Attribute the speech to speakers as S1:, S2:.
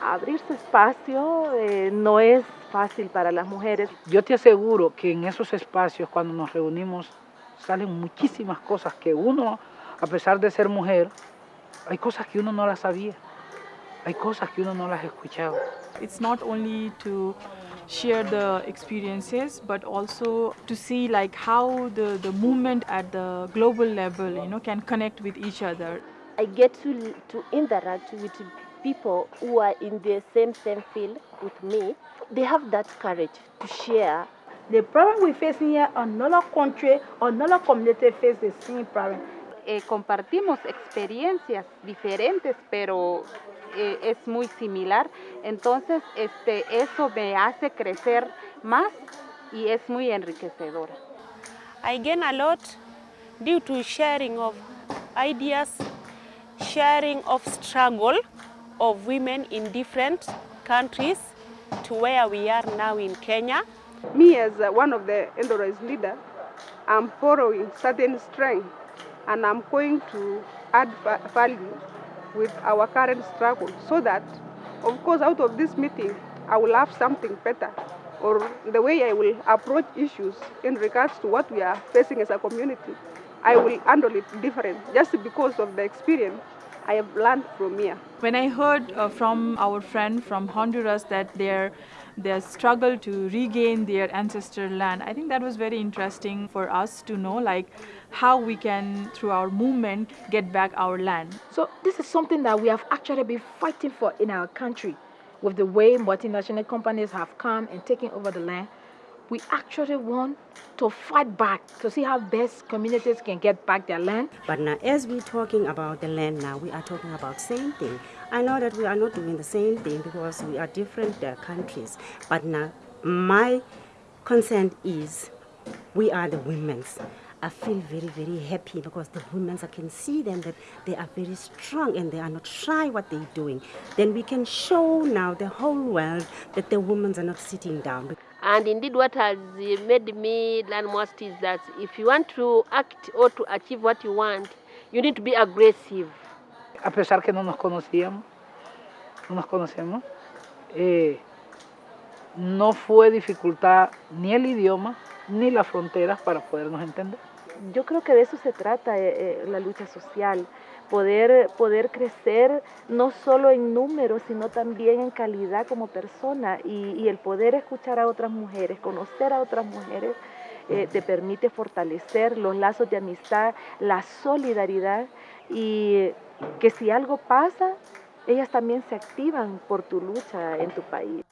S1: abrirse espacio eh, no es fácil para las mujeres.
S2: Yo te aseguro que en esos espacios cuando nos reunimos salen muchísimas cosas que uno, a pesar de ser mujer, hay cosas que uno no las sabía, hay cosas que uno no las escuchaba.
S3: It's not only to share the experiences but also to see like how the, the movement at the global level you know can connect with each other.
S4: I get to, to interact with people who are in the same same field with me. They have that courage to share.
S5: The problem we face here, another country, another community face the same problem.
S6: Eh, compartimos experiencias diferentes, pero eh, es muy similar. Entonces, este, eso me hace crecer más y es muy enriquecedora.
S7: I gain a lot due to sharing of ideas, sharing of struggle of women in different countries to where we are now in Kenya.
S8: Me as uh, one of the Endorois leader, I'm borrowing certain strength and I'm going to add value with our current struggle so that, of course, out of this meeting, I will have something better or the way I will approach issues in regards to what we are facing as a community. I will handle it different just because of the experience I have learned from here.
S3: When I heard uh, from our friend from Honduras that their their struggle to regain their ancestral land, I think that was very interesting for us to know like how we can through our movement get back our land.
S5: So this is something that we have actually been fighting for in our country with the way multinational companies have come and taken over the land we actually want to fight back to see how best communities can get back their land.
S9: But now as we're talking about the land now, we are talking about the same thing. I know that we are not doing the same thing because we are different uh, countries. But now my concern is we are the women's. I feel very, very happy because the women, I can see them that they are very strong and they are not shy what they're doing. Then we can show now the whole world that the women are not sitting down.
S4: And indeed, what has made me learn most is that if you want to act or to achieve what you want, you need to be aggressive.
S2: A pesar que no nos conocíamos, no nos conocemos, eh, no fue dificultad ni el idioma ni las fronteras para podernos entender.
S1: Yo creo que de eso se trata eh, eh, la lucha social, poder, poder crecer no solo en números, sino también en calidad como persona y, el poder escuchar a otras mujeres, conocer a otras mujeres, eh, te permite fortalecer los lazos de amistad, la solidaridad y que si algo pasa, ellas también se activan por tu lucha en tu país.